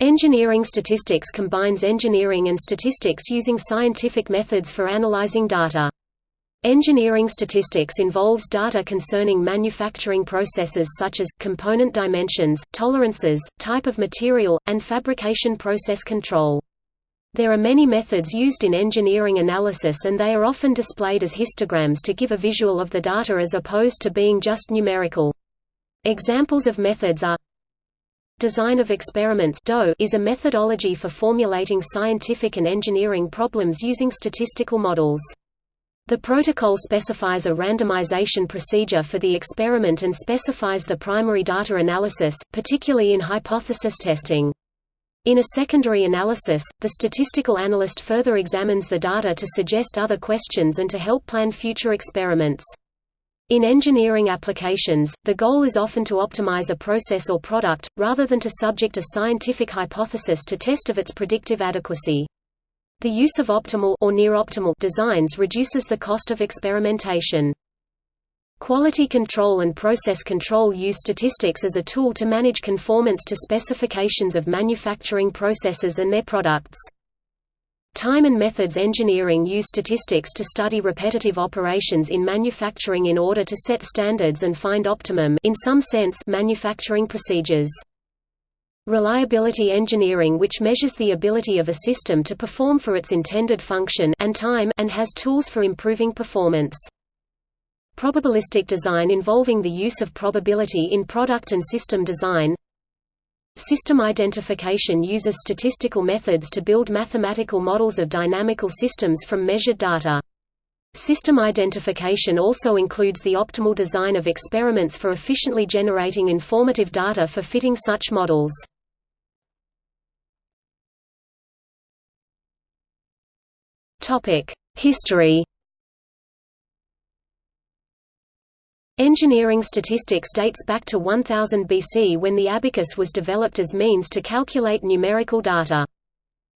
Engineering statistics combines engineering and statistics using scientific methods for analyzing data. Engineering statistics involves data concerning manufacturing processes such as, component dimensions, tolerances, type of material, and fabrication process control. There are many methods used in engineering analysis and they are often displayed as histograms to give a visual of the data as opposed to being just numerical. Examples of methods are Design of experiments is a methodology for formulating scientific and engineering problems using statistical models. The protocol specifies a randomization procedure for the experiment and specifies the primary data analysis, particularly in hypothesis testing. In a secondary analysis, the statistical analyst further examines the data to suggest other questions and to help plan future experiments. In engineering applications, the goal is often to optimize a process or product, rather than to subject a scientific hypothesis to test of its predictive adequacy. The use of optimal or near-optimal designs reduces the cost of experimentation. Quality control and process control use statistics as a tool to manage conformance to specifications of manufacturing processes and their products. Time and methods engineering use statistics to study repetitive operations in manufacturing in order to set standards and find optimum in some sense manufacturing procedures. Reliability engineering which measures the ability of a system to perform for its intended function and time and has tools for improving performance. Probabilistic design involving the use of probability in product and system design System identification uses statistical methods to build mathematical models of dynamical systems from measured data. System identification also includes the optimal design of experiments for efficiently generating informative data for fitting such models. History Engineering statistics dates back to 1000 BC when the abacus was developed as means to calculate numerical data.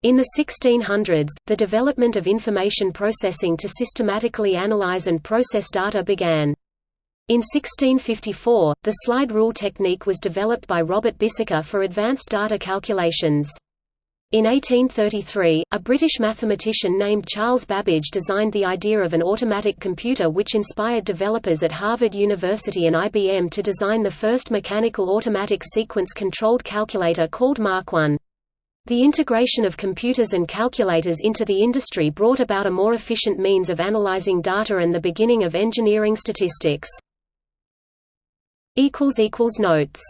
In the 1600s, the development of information processing to systematically analyze and process data began. In 1654, the slide rule technique was developed by Robert Bissaker for advanced data calculations. In 1833, a British mathematician named Charles Babbage designed the idea of an automatic computer which inspired developers at Harvard University and IBM to design the first mechanical automatic sequence-controlled calculator called Mark I. The integration of computers and calculators into the industry brought about a more efficient means of analyzing data and the beginning of engineering statistics. Notes